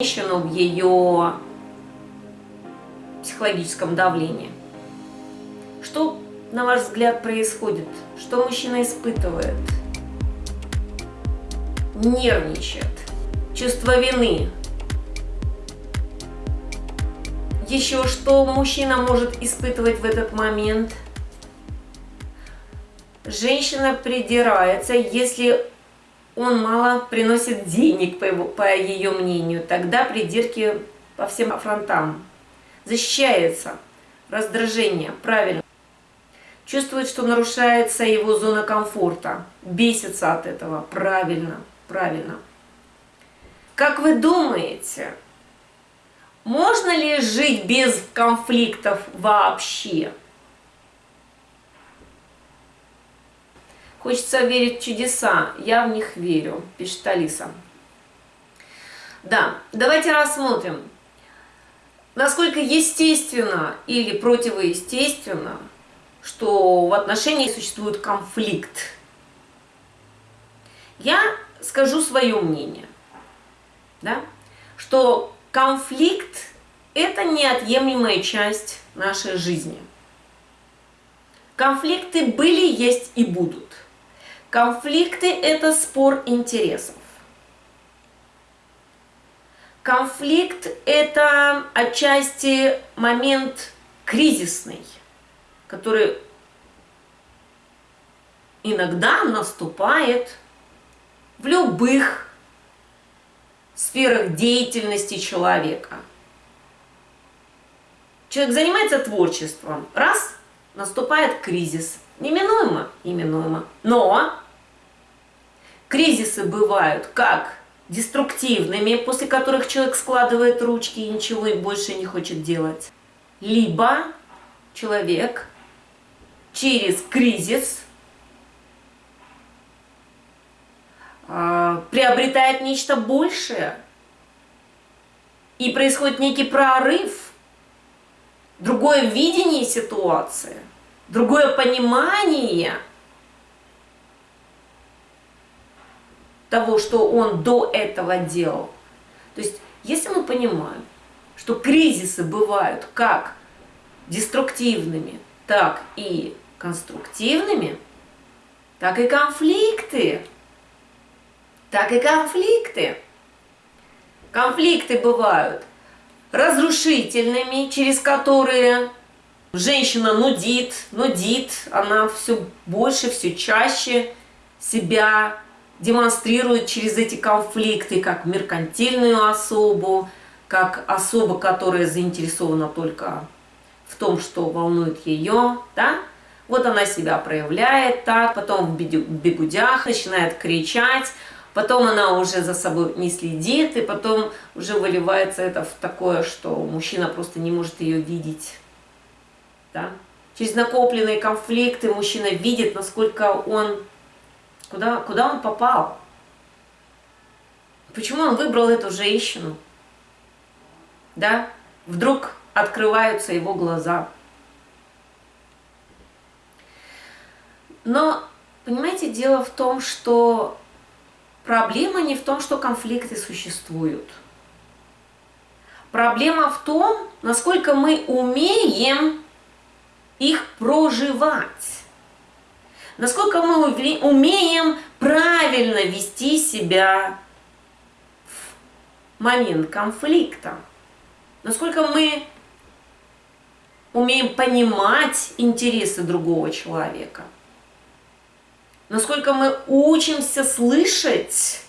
женщину в ее психологическом давлении. Что, на ваш взгляд, происходит? Что мужчина испытывает? Нервничает. Чувство вины. Еще что мужчина может испытывать в этот момент? Женщина придирается, если он мало приносит денег, по, его, по ее мнению, тогда придирки по всем фронтам. Защищается, раздражение, правильно. Чувствует, что нарушается его зона комфорта, бесится от этого, правильно, правильно. Как вы думаете, можно ли жить без конфликтов вообще? Хочется верить в чудеса, я в них верю, пишет Алиса. Да, давайте рассмотрим, насколько естественно или противоестественно, что в отношениях существует конфликт. Я скажу свое мнение, да, что конфликт – это неотъемлемая часть нашей жизни. Конфликты были, есть и будут. Конфликты – это спор интересов. Конфликт – это отчасти момент кризисный, который иногда наступает в любых сферах деятельности человека. Человек занимается творчеством, раз – наступает кризис – Неминуемо, неминуемо. Но кризисы бывают как деструктивными, после которых человек складывает ручки и ничего больше не хочет делать. Либо человек через кризис э, приобретает нечто большее, и происходит некий прорыв, другое видение ситуации – другое понимание того, что он до этого делал. То есть, если мы понимаем, что кризисы бывают как деструктивными, так и конструктивными, так и конфликты. Так и конфликты. Конфликты бывают разрушительными, через которые Женщина нудит, нудит, она все больше, все чаще себя демонстрирует через эти конфликты, как меркантильную особу, как особа, которая заинтересована только в том, что волнует ее, да? Вот она себя проявляет так, потом в бегудях начинает кричать, потом она уже за собой не следит, и потом уже выливается это в такое, что мужчина просто не может ее видеть да? Через накопленные конфликты мужчина видит, насколько он, куда, куда он попал. Почему он выбрал эту женщину? Да? Вдруг открываются его глаза. Но, понимаете, дело в том, что проблема не в том, что конфликты существуют. Проблема в том, насколько мы умеем их проживать. Насколько мы умеем правильно вести себя в момент конфликта. Насколько мы умеем понимать интересы другого человека. Насколько мы учимся слышать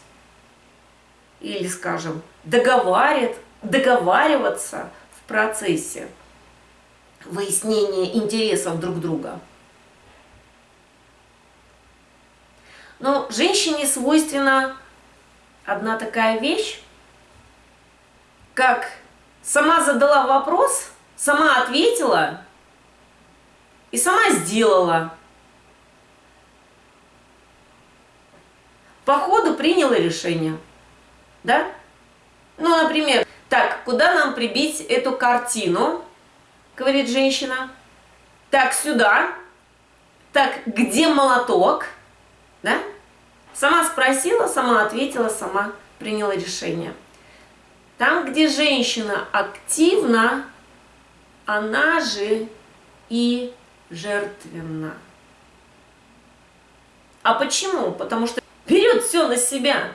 или, скажем, договариваться в процессе выяснение интересов друг друга. Но женщине свойственна одна такая вещь, как сама задала вопрос, сама ответила и сама сделала. По ходу приняла решение. Да? Ну, например, так, куда нам прибить эту картину? Говорит женщина. Так, сюда. Так, где молоток? Да? Сама спросила, сама ответила, сама приняла решение. Там, где женщина активна, она же и жертвенна. А почему? Потому что берет все на себя.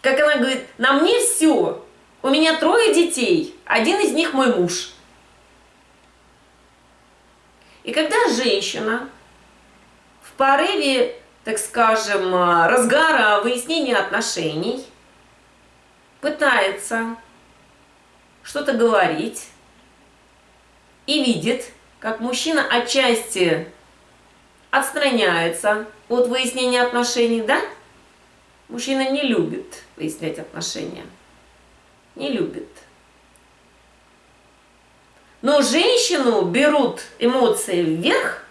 Как она говорит, на мне все. У меня трое детей, один из них мой муж. И когда женщина в порыве, так скажем, разгара выяснения отношений пытается что-то говорить и видит, как мужчина отчасти отстраняется от выяснения отношений, да? Мужчина не любит выяснять отношения. Не любит. Но женщину берут эмоции вверх,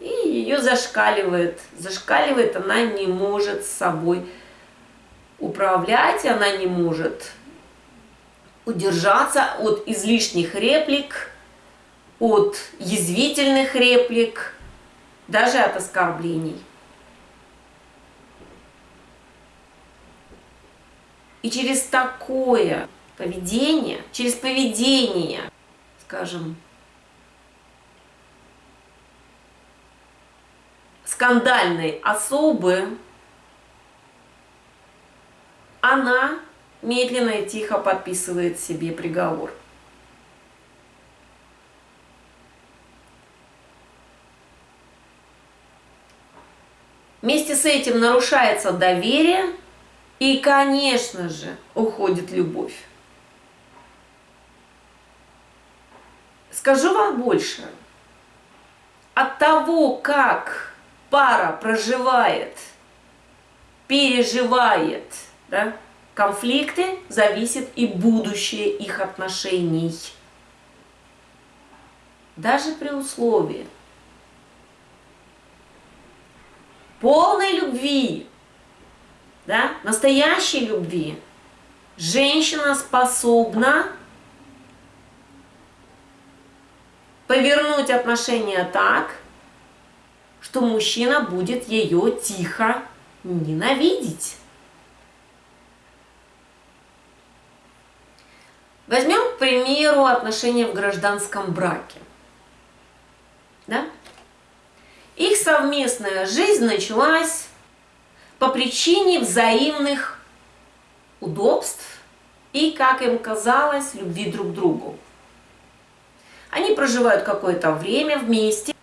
и ее зашкаливает. Зашкаливает, она не может с собой управлять, она не может удержаться от излишних реплик, от язвительных реплик, даже от оскорблений. И через такое поведение, через поведение, скажем, скандальной особы, она медленно и тихо подписывает себе приговор. Вместе с этим нарушается доверие и, конечно же, уходит любовь. Скажу вам больше. От того, как пара проживает, переживает да, конфликты, зависит и будущее их отношений. Даже при условии полной любви, да, настоящей любви, женщина способна повернуть отношения так, что мужчина будет ее тихо ненавидеть. Возьмем, к примеру, отношения в гражданском браке. Да? Их совместная жизнь началась по причине взаимных удобств и, как им казалось, любви друг к другу. Они проживают какое-то время вместе.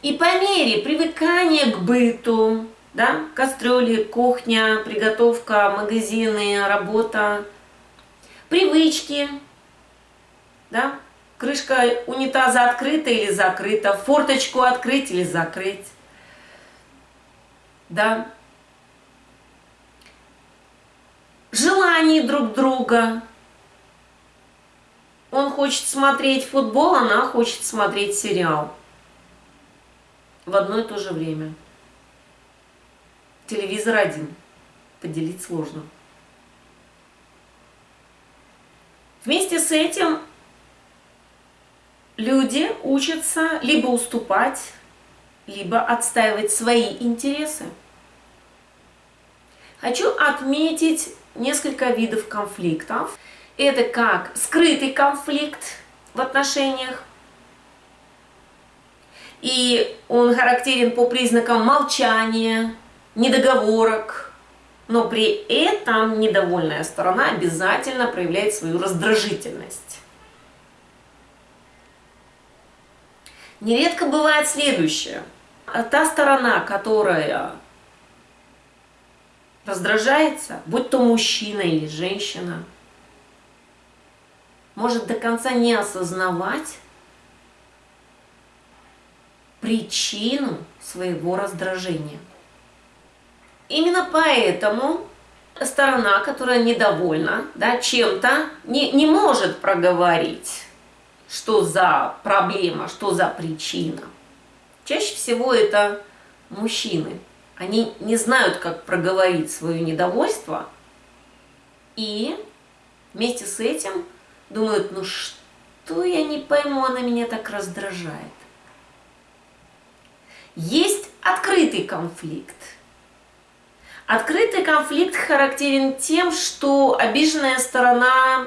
И по мере привыкания к быту, да, кастрюли, кухня, приготовка, магазины, работа, привычки, да, крышка унитаза открыта или закрыта, форточку открыть или закрыть, да, желаний друг друга, он хочет смотреть футбол, она хочет смотреть сериал. В одно и то же время. Телевизор один. Поделить сложно. Вместе с этим люди учатся либо уступать, либо отстаивать свои интересы. Хочу отметить несколько видов конфликтов. Это как скрытый конфликт в отношениях. И он характерен по признакам молчания, недоговорок. Но при этом недовольная сторона обязательно проявляет свою раздражительность. Нередко бывает следующее. Та сторона, которая раздражается, будь то мужчина или женщина, может до конца не осознавать причину своего раздражения. Именно поэтому сторона, которая недовольна да, чем-то, не, не может проговорить, что за проблема, что за причина. Чаще всего это мужчины. Они не знают, как проговорить свое недовольство, и вместе с этим думают, ну что я не пойму, она меня так раздражает. Есть открытый конфликт. Открытый конфликт характерен тем, что обиженная сторона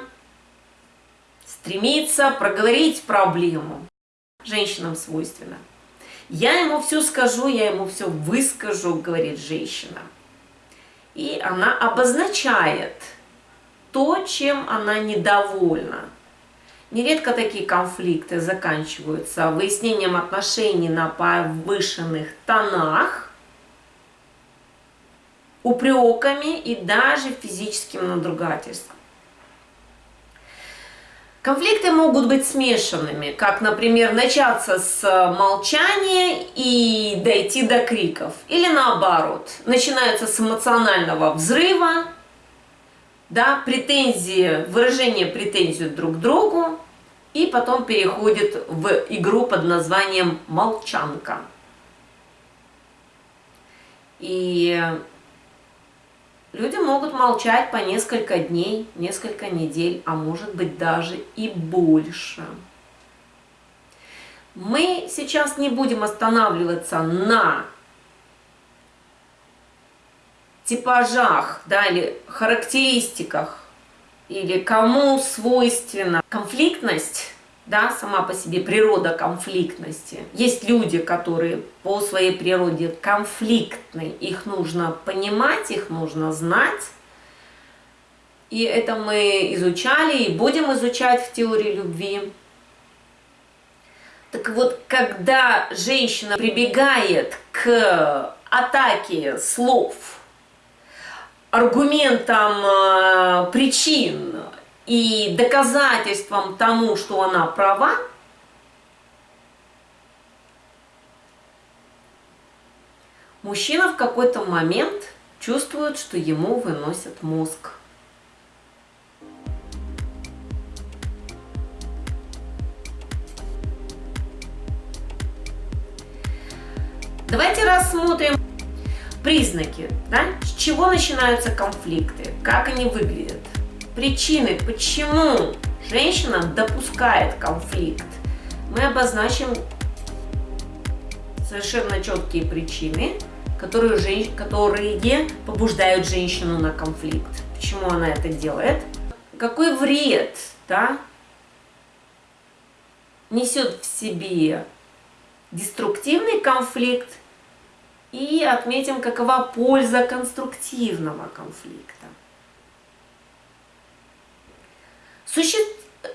стремится проговорить проблему. Женщинам свойственно. Я ему все скажу, я ему все выскажу, говорит женщина. И она обозначает то, чем она недовольна. Нередко такие конфликты заканчиваются выяснением отношений на повышенных тонах, упреками и даже физическим надругательством. Конфликты могут быть смешанными, как, например, начаться с молчания и дойти до криков. Или наоборот, начинаются с эмоционального взрыва, да, претензии, выражение претензий друг к другу, и потом переходит в игру под названием «Молчанка». И люди могут молчать по несколько дней, несколько недель, а может быть даже и больше. Мы сейчас не будем останавливаться на типажах, да, или характеристиках, или кому свойственна конфликтность, да, сама по себе природа конфликтности. Есть люди, которые по своей природе конфликтны, их нужно понимать, их нужно знать. И это мы изучали и будем изучать в теории любви. Так вот, когда женщина прибегает к атаке слов, аргументом э, причин и доказательством тому, что она права, мужчина в какой-то момент чувствует, что ему выносят мозг. Давайте рассмотрим Признаки, да? С чего начинаются конфликты? Как они выглядят? Причины, почему женщина допускает конфликт? Мы обозначим совершенно четкие причины, которые, жен... которые побуждают женщину на конфликт. Почему она это делает? Какой вред да, несет в себе деструктивный конфликт и отметим, какова польза конструктивного конфликта. Суще...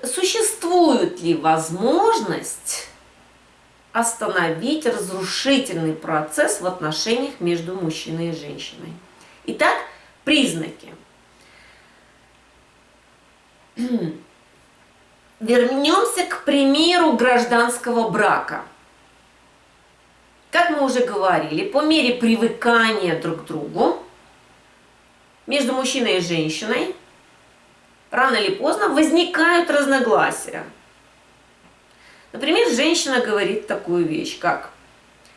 Существует ли возможность остановить разрушительный процесс в отношениях между мужчиной и женщиной? Итак, признаки. Вернемся к примеру гражданского брака – как мы уже говорили, по мере привыкания друг к другу между мужчиной и женщиной рано или поздно возникают разногласия. Например, женщина говорит такую вещь, как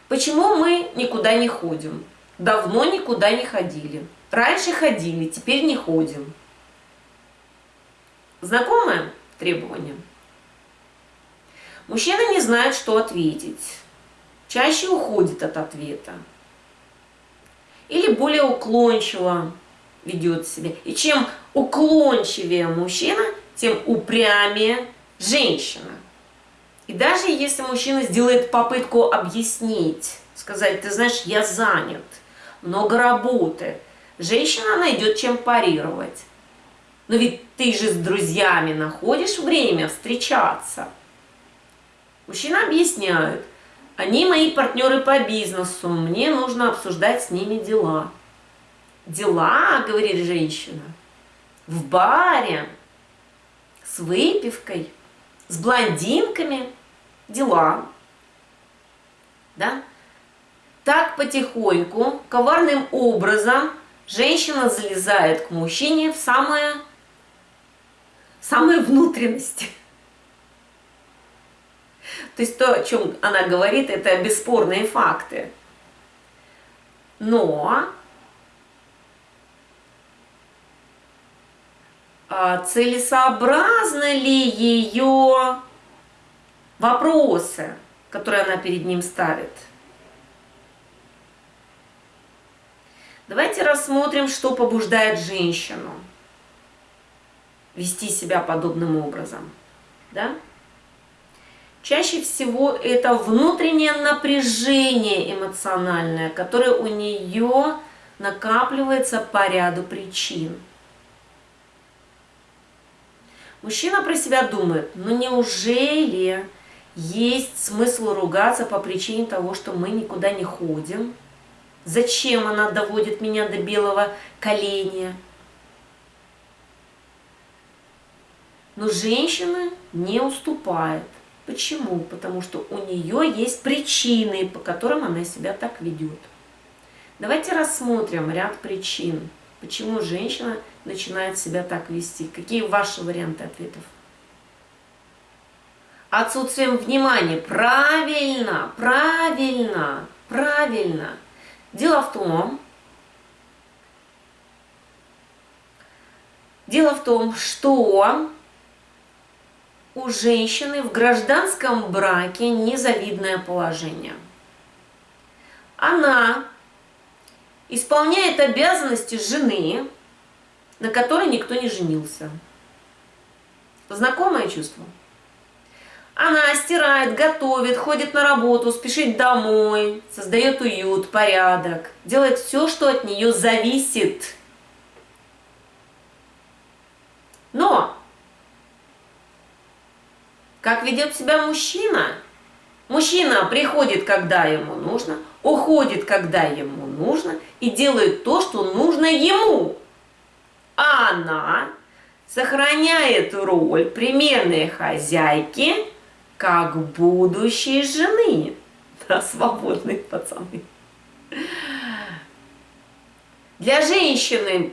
«Почему мы никуда не ходим? Давно никуда не ходили. Раньше ходили, теперь не ходим». Знакомое требование? Мужчина не знает, что ответить чаще уходит от ответа. Или более уклончиво ведет себя. И чем уклончивее мужчина, тем упрямее женщина. И даже если мужчина сделает попытку объяснить, сказать, ты знаешь, я занят, много работы, женщина найдет чем парировать. Но ведь ты же с друзьями находишь время встречаться. Мужчина объясняет – они мои партнеры по бизнесу, мне нужно обсуждать с ними дела. Дела, говорит женщина, в баре, с выпивкой, с блондинками, дела. Да? Так потихоньку, коварным образом, женщина залезает к мужчине в самое, самые внутренности. То есть то, о чем она говорит, это бесспорные факты. Но а целесообразны ли ее вопросы, которые она перед ним ставит? Давайте рассмотрим, что побуждает женщину вести себя подобным образом. Да? Чаще всего это внутреннее напряжение эмоциональное, которое у нее накапливается по ряду причин. Мужчина про себя думает, ну неужели есть смысл ругаться по причине того, что мы никуда не ходим? Зачем она доводит меня до белого коленя? Но женщина не уступает. Почему? Потому что у нее есть причины, по которым она себя так ведет. Давайте рассмотрим ряд причин, почему женщина начинает себя так вести. Какие ваши варианты ответов? Отсутствием внимания. Правильно, правильно, правильно. Дело в том, дело в том, что у женщины в гражданском браке незавидное положение. Она исполняет обязанности жены, на которой никто не женился. Знакомое чувство? Она стирает, готовит, ходит на работу, спешит домой, создает уют, порядок, делает все, что от нее зависит. Но как ведет себя мужчина? Мужчина приходит, когда ему нужно, уходит, когда ему нужно, и делает то, что нужно ему. А она сохраняет роль примерной хозяйки, как будущей жены. Да, свободные пацаны. Для женщины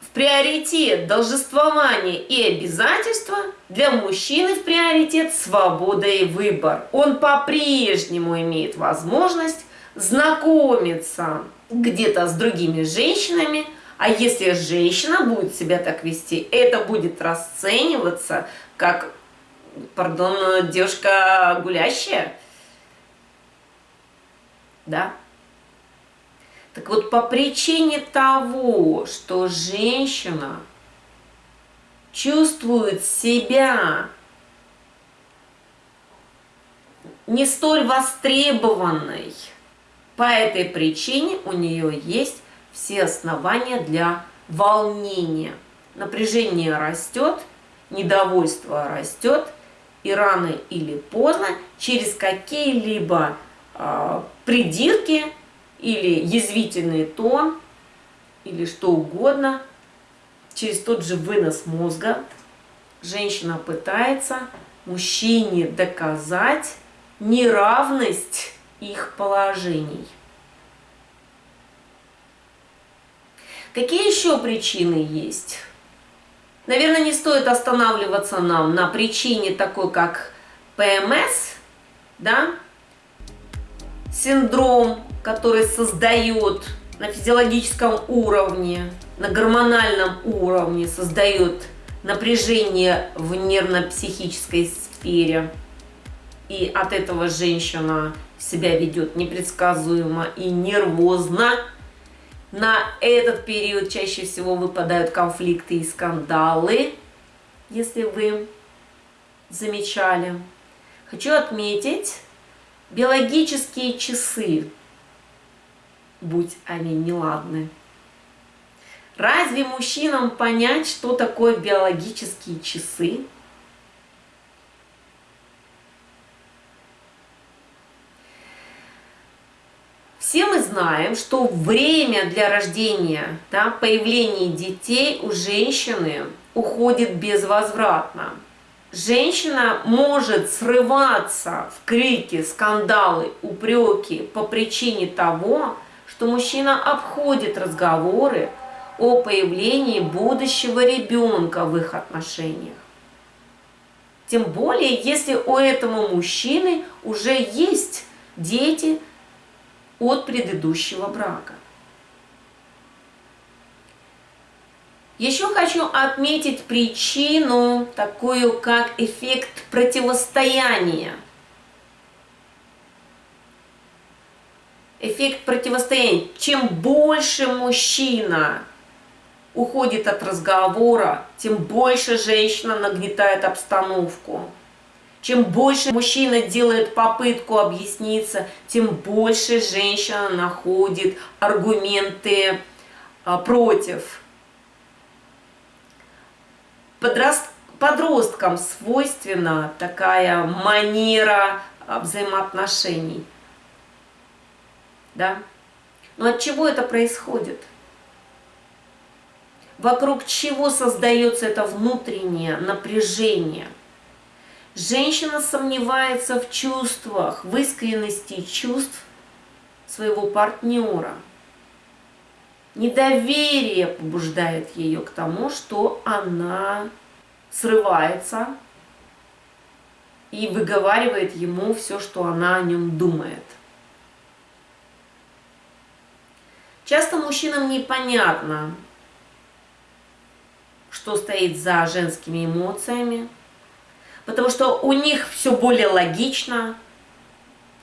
в приоритет должествование и обязательства, для мужчины в приоритет свобода и выбор. Он по-прежнему имеет возможность знакомиться где-то с другими женщинами, а если женщина будет себя так вести, это будет расцениваться как пардон, девушка гулящая. Да? Так вот, по причине того, что женщина чувствует себя не столь востребованной, по этой причине у нее есть все основания для волнения. Напряжение растет, недовольство растет, и рано или поздно через какие-либо э, придирки или язвительный тон или что угодно, через тот же вынос мозга женщина пытается мужчине доказать неравность их положений. Какие еще причины есть? Наверное, не стоит останавливаться нам на причине такой, как ПМС, да, синдром, который создает на физиологическом уровне, на гормональном уровне, создает напряжение в нервно-психической сфере. И от этого женщина себя ведет непредсказуемо и нервозно, на этот период чаще всего выпадают конфликты и скандалы, если вы замечали. Хочу отметить биологические часы, будь они неладны. Разве мужчинам понять, что такое биологические часы? Все мы знаем, что время для рождения, да, появления детей у женщины уходит безвозвратно. Женщина может срываться в крики, скандалы, упреки по причине того, что мужчина обходит разговоры о появлении будущего ребенка в их отношениях. Тем более, если у этого мужчины уже есть дети, от предыдущего брака. Еще хочу отметить причину, такую как эффект противостояния. Эффект противостояния. Чем больше мужчина уходит от разговора, тем больше женщина нагнетает обстановку. Чем больше мужчина делает попытку объясниться, тем больше женщина находит аргументы а, против. Подрост... Подросткам свойственна такая манера а, взаимоотношений. Да? Но от чего это происходит? Вокруг чего создается это внутреннее напряжение? Женщина сомневается в чувствах, в искренности чувств своего партнера. Недоверие побуждает ее к тому, что она срывается и выговаривает ему все, что она о нем думает. Часто мужчинам непонятно, что стоит за женскими эмоциями, потому что у них все более логично,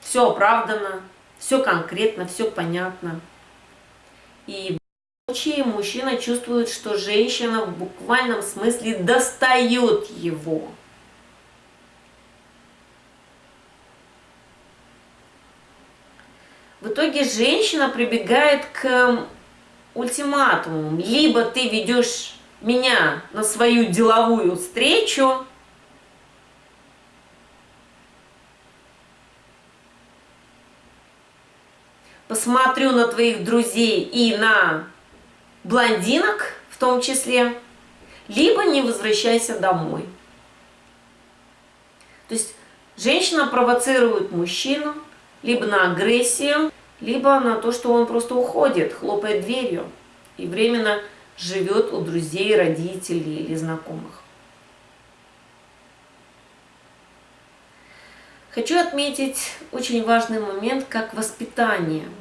все оправдано, все конкретно, все понятно. И в случае мужчина чувствует, что женщина в буквальном смысле достает его. Итоге женщина прибегает к ультиматуму. Либо ты ведешь меня на свою деловую встречу, посмотрю на твоих друзей и на блондинок в том числе, либо не возвращайся домой. То есть женщина провоцирует мужчину либо на агрессию, либо на то, что он просто уходит, хлопает дверью и временно живет у друзей, родителей или знакомых. Хочу отметить очень важный момент, как воспитание –